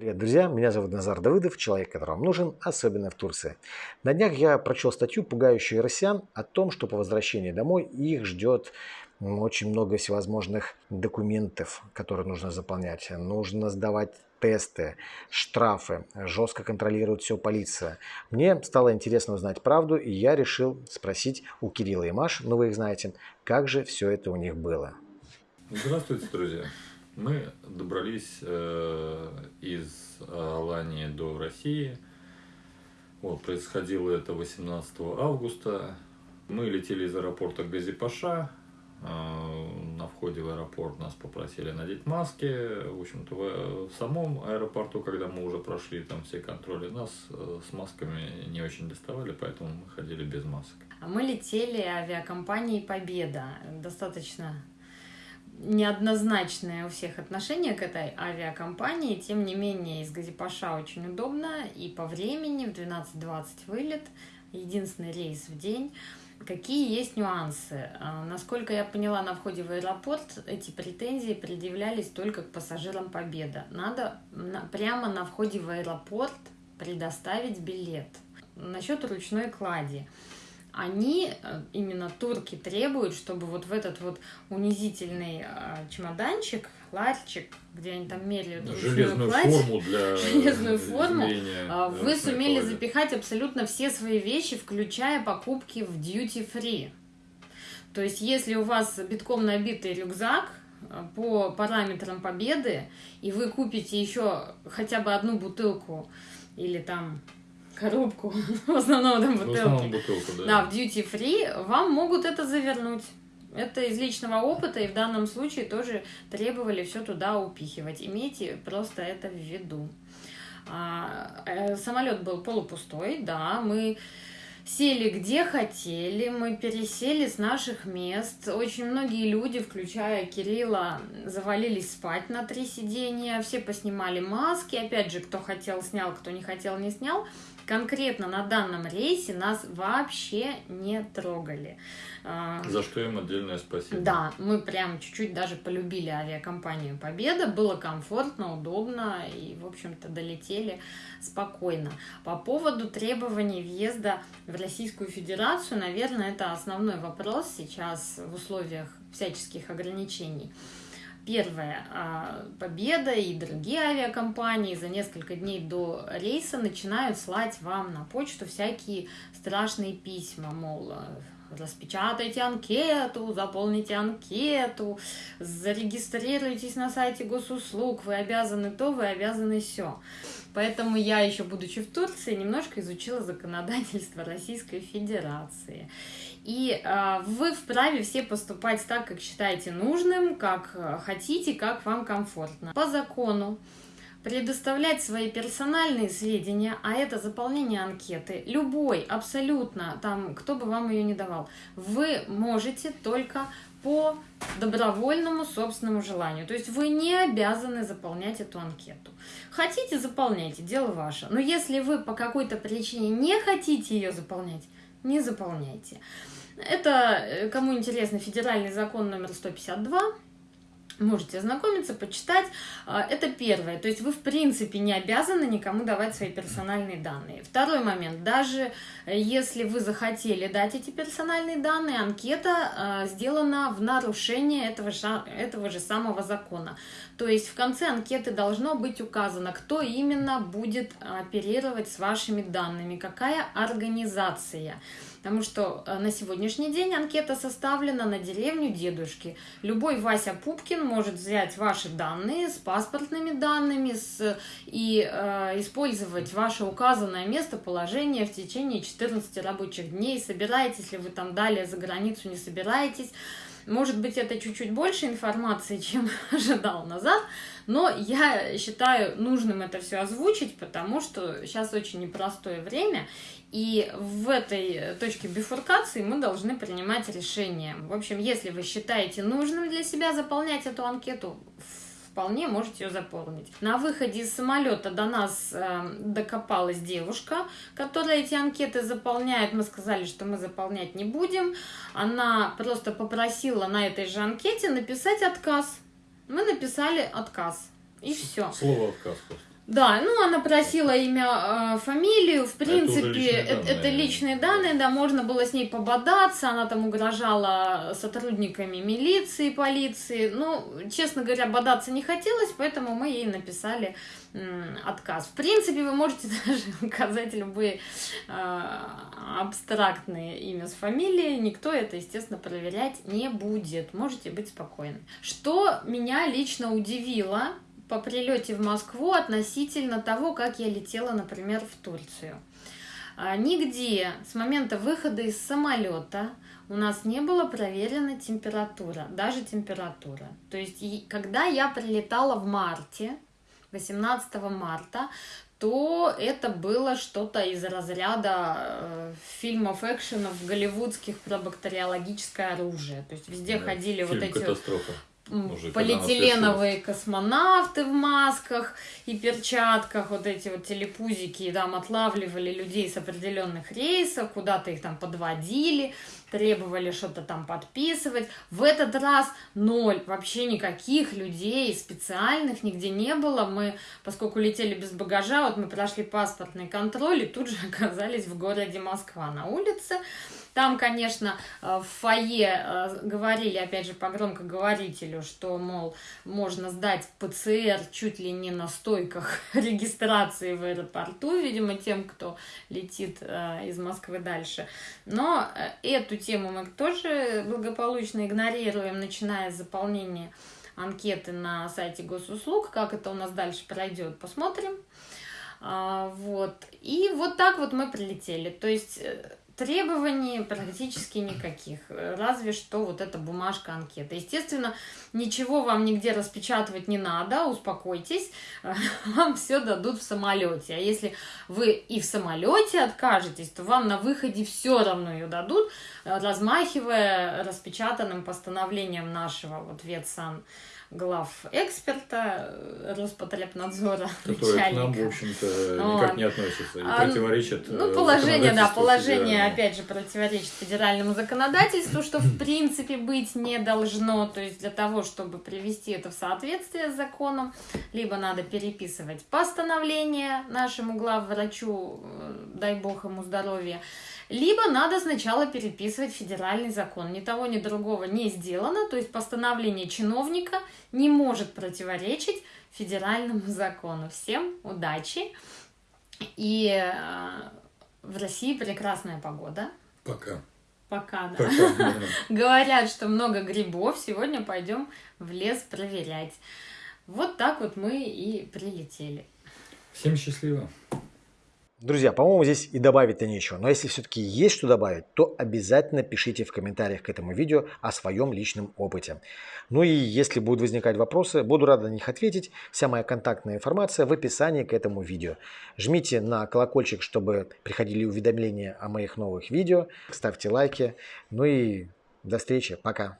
Привет, друзья! Меня зовут Назар Давыдов, человек, который вам нужен, особенно в Турции. На днях я прочел статью, пугающую россиян, о том, что по возвращении домой их ждет очень много всевозможных документов, которые нужно заполнять. Нужно сдавать тесты, штрафы, жестко контролирует все полиция. Мне стало интересно узнать правду, и я решил спросить у Кирилла и Маш, ну вы их знаете, как же все это у них было. Здравствуйте, друзья! Мы добрались э, из Алании до России. Вот, происходило это 18 августа. Мы летели из аэропорта Газипаша. Э, на входе в аэропорт нас попросили надеть маски. В общем-то, в, в самом аэропорту, когда мы уже прошли там все контроли, нас э, с масками не очень доставали, поэтому мы ходили без масок. А мы летели авиакомпанией «Победа». Достаточно неоднозначное у всех отношение к этой авиакомпании. Тем не менее, из Газипаша очень удобно. И по времени в 12.20 вылет. Единственный рейс в день. Какие есть нюансы? А, насколько я поняла, на входе в аэропорт эти претензии предъявлялись только к пассажирам Победа. Надо на, прямо на входе в аэропорт предоставить билет. Насчет ручной клади они, э, именно турки, требуют, чтобы вот в этот вот унизительный э, чемоданчик, ларчик, где они там меряют железную кладь, форму для железную форму, э, вы сумели клади. запихать абсолютно все свои вещи, включая покупки в duty free. То есть, если у вас битком набитый рюкзак, по параметрам победы, и вы купите еще хотя бы одну бутылку или там коробку, в основном там бутылки. В основном бутылку, да. Да, в duty free вам могут это завернуть. Это из личного опыта, и в данном случае тоже требовали все туда упихивать. Имейте просто это в виду. А, э, самолет был полупустой, да, мы сели где хотели, мы пересели с наших мест. Очень многие люди, включая Кирилла, завалились спать на три сидения, все поснимали маски, опять же, кто хотел снял, кто не хотел не снял конкретно на данном рейсе нас вообще не трогали. А, За что им отдельное спасибо. Да, мы прям чуть-чуть даже полюбили авиакомпанию Победа, было комфортно, удобно и, в общем-то, долетели спокойно. По поводу требований въезда в Российскую Федерацию, наверное, это основной вопрос сейчас в условиях всяческих ограничений. Первое. А, Победа и другие авиакомпании за несколько дней до рейса начинают слать вам на почту всякие страшные письма, мол, распечатайте анкету, заполните анкету, зарегистрируйтесь на сайте госуслуг, вы обязаны то, вы обязаны все. Поэтому я еще, будучи в Турции, немножко изучила законодательство Российской Федерации. И э, вы вправе все поступать так, как считаете нужным, как э, хотите, как вам комфортно. По закону предоставлять свои персональные сведения, а это заполнение анкеты, любой, абсолютно, там, кто бы вам ее не давал, вы можете только по добровольному собственному желанию. То есть вы не обязаны заполнять эту анкету. Хотите, заполняйте, дело ваше. Но если вы по какой-то причине не хотите ее заполнять, не заполняйте. Это, э, кому интересно, федеральный закон номер 152, можете ознакомиться, почитать. А, это первое. То есть вы, в принципе, не обязаны никому давать свои персональные данные. Второй момент. Даже э, если вы захотели дать эти персональные данные, анкета а, сделана в нарушение этого же, этого же самого закона. То есть в конце анкеты должно быть указано, кто именно будет оперировать с вашими данными, какая организация. Потому что э, на сегодняшний день анкета составлена на деревню дедушки. Любой Вася Пупкин может взять ваши данные с паспортными данными с, и э, использовать ваше указанное местоположение в течение 14 рабочих дней. Собираетесь ли вы там далее за границу, не собираетесь. Может быть, это чуть-чуть больше информации, чем ожидал назад, но я считаю нужным это все озвучить, потому что сейчас очень непростое время, и в этой точке бифуркации мы должны принимать решение. В общем, если вы считаете нужным для себя заполнять эту анкету, вполне можете ее заполнить. На выходе из самолета до нас э, докопалась девушка, которая эти анкеты заполняет. Мы сказали, что мы заполнять не будем. Она просто попросила на этой же анкете написать отказ. Мы написали отказ. И все. Слово отказ просто. Да, ну она просила имя, э, фамилию, в Это уже принципе, личные это, данные. это личные данные, да, можно было с ней пободаться, она там угрожала сотрудниками милиции, полиции. Ну, честно говоря, бодаться не хотелось, поэтому мы ей написали отказ. В принципе, вы можете даже указать любые э, абстрактные имя с фамилией, никто это, естественно, проверять не будет. Можете быть спокойны. Что меня лично удивило по прилете в Москву относительно того, как я летела, например, в Турцию. А, Нигде с момента выхода из самолета у нас не была проверена температура, даже температура. То есть, когда я прилетала в марте, 18 марта, то это было что-то из разряда э, фильмов экшенов голливудских про бактериологическое оружие. То есть везде Да, ходили вот эти «Катастрофа». Уже полиэтиленовые космонавты в масках и перчатках, вот эти вот телепузики, и там отлавливали людей с определенных рейсов, куда-то их там подводили, требовали что-то там подписывать. В этот раз ноль, вообще никаких людей специальных нигде не было. Мы, поскольку летели без багажа, вот мы прошли паспортный контроль и тут же оказались в городе Москва на улице. Там, конечно, э, в фойе э, говорили, опять же, по громкоговорителю, что, мол, можно сдать ПЦР чуть ли не на стойках регистрации в аэропорту, видимо, тем, кто летит э, из Москвы дальше. Но эту тему мы тоже благополучно игнорируем, начиная с заполнения анкеты на сайте госуслуг. Как это у нас дальше пройдет, посмотрим. А, Вот. И вот так вот мы прилетели. То есть требований практически никаких. Разве что вот эта бумажка анкета. Естественно, ничего вам нигде распечатывать не надо, успокойтесь. Вам все дадут в самолете. А если вы и в самолете откажетесь, то вам на выходе все равно ее дадут, э, размахивая распечатанным постановлением нашего вот ветсан глав эксперта э, Роспотребнадзора, Которые к нам, в общем-то, никак не относятся и А, противоречат Ну, э, положение, да, положение. Опять же, противоречит федеральному законодательству, что, в принципе, быть не должно. То есть, для того, чтобы привести это в соответствие с законом, либо надо переписывать постановление нашему главврачу, э, дай бог ему здоровья, либо надо сначала переписывать федеральный закон. Ни того, ни другого не сделано. То есть, постановление чиновника не может противоречить федеральному закону. Всем удачи! И э, в России прекрасная погода. Пока. Пока, да. Пока. да. Говорят, что много грибов. Сегодня пойдем в лес проверять. Вот так вот мы и прилетели. Всем счастливо. Друзья, по-моему, здесь и добавить-то нечего. Но если все-таки есть что добавить, то обязательно пишите в комментариях к этому видео о своем личном опыте. Ну и если будут возникать вопросы, буду рад на них ответить. Вся моя контактная информация в описании к этому видео. Жмите на колокольчик, чтобы приходили уведомления о моих новых видео. Ставьте лайки. Ну и до встречи. Пока.